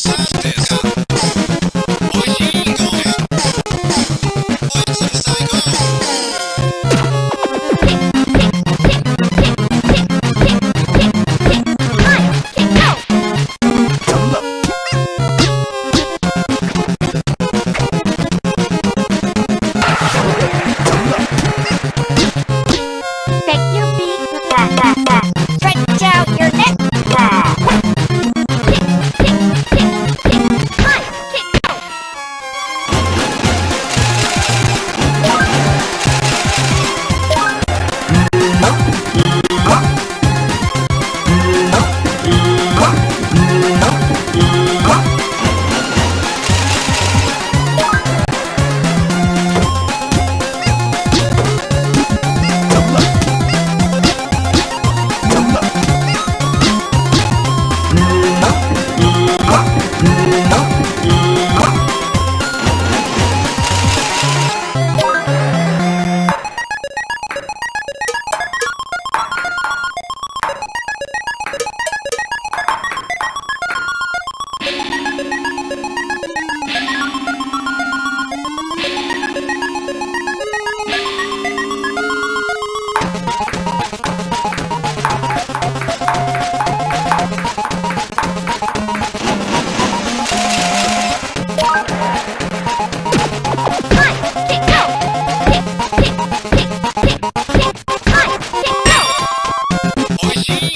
Thank machine.